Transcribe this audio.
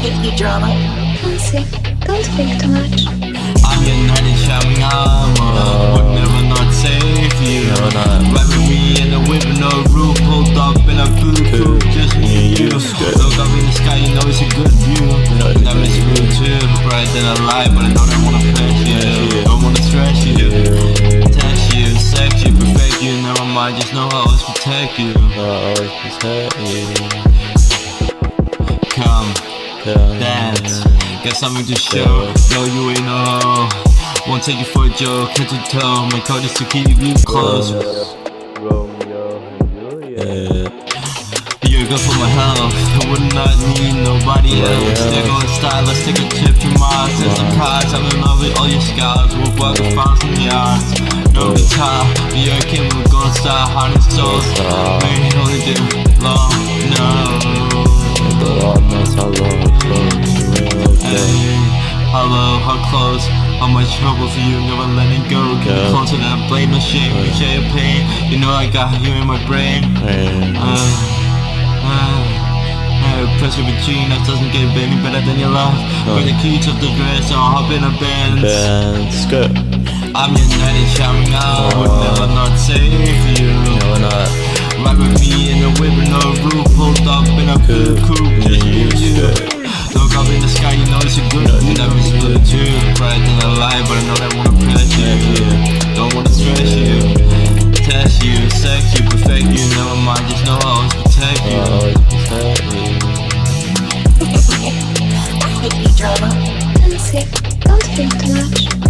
the drama. Honestly, don't think too much. I'm your knight in shining armor uh, Would never not save you. Never not. Ride me in the whip, no roof Pulled up in a blue just me and you Look up in the sky, you know it's a good view. Know it's That makes you too Bright than a light, but I know they wanna flash you. Don't wanna stress you. Test you, sex you, perfect you. Never mind, just know I always protect you. I always protect you. Come dance uh, Got something to show, no you ain't no hoe. Won't take you for a joke, head to toe. My code is to keep you close. Romeo and Juliet. You're good for my health, I would not need nobody else. They're going style, let's take a trip to Mars. And some cars, I'm in love with all your scars. We'll walk a thousand yards No guitar, you're a kid, we're gonna start Heart and soul, Start. we only do long, no hello, how close? How much trouble for you, never letting go. Get Yeah. closer than I blame, no shame, you share your pain. You know I got you in my brain. And uh, uh, uh, pressure between us doesn't get any better than your love. With the keys of the dress, I'll hop in a Benz. Then skirt. I'm your knight in shining out, would never not save you. No, we're not. Ride with me in the whip with no roof, pulled up in a blue coupe, just me you. Look up in the sky, you know it's a good but I know that wanna pressure you Don't wanna stress you Test you, sex you, perfect you Never mind, just know I always protect you Drama. Don't think too much.